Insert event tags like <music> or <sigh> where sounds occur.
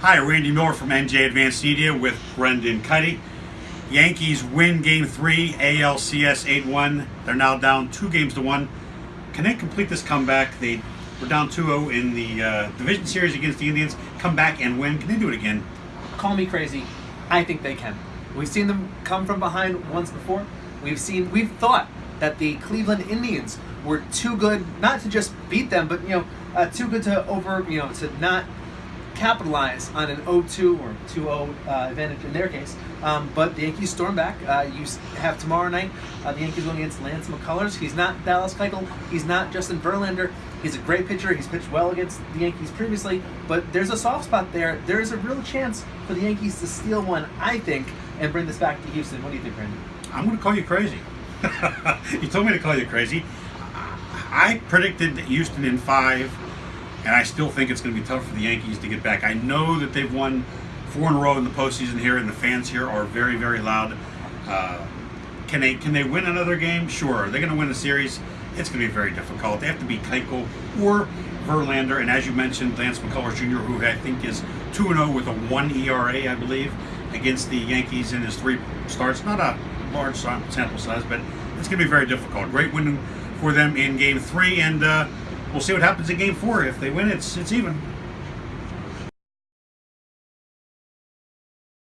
Hi, Randy Miller from NJ Advanced Media with Brendan Kuty. Yankees win Game Three, ALCS 8-1. They're now down two games to one. Can they complete this comeback? They were down 2-0 in the uh, division series against the Indians. Come back and win. Can they do it again? Call me crazy. I think they can. We've seen them come from behind once before. We've seen, we've thought that the Cleveland Indians were too good not to just beat them, but you know, uh, too good to over, you know, to not capitalize on an 0-2 or 2-0 uh, advantage in their case. Um, but the Yankees storm back. Uh, you have tomorrow night uh, the Yankees going against Lance McCullers. He's not Dallas Keuchel. He's not Justin Verlander. He's a great pitcher. He's pitched well against the Yankees previously, but there's a soft spot there. There is a real chance for the Yankees to steal one, I think, and bring this back to Houston. What do you think, Randy? I'm going to call you crazy. <laughs> you told me to call you crazy. I predicted that Houston in five, and I still think it's going to be tough for the Yankees to get back. I know that they've won four in a row in the postseason here, and the fans here are very, very loud. Uh, can they can they win another game? Sure. Are they going to win the series? It's going to be very difficult. They have to beat Keuchel or Verlander, and as you mentioned, Lance McCullers Jr., who I think is 2 0 with a 1 ERA, I believe, against the Yankees in his three starts. Not a large sample size, but it's going to be very difficult. Great win for them in game three, and uh, we'll see what happens in game four. If they win, it's, it's even.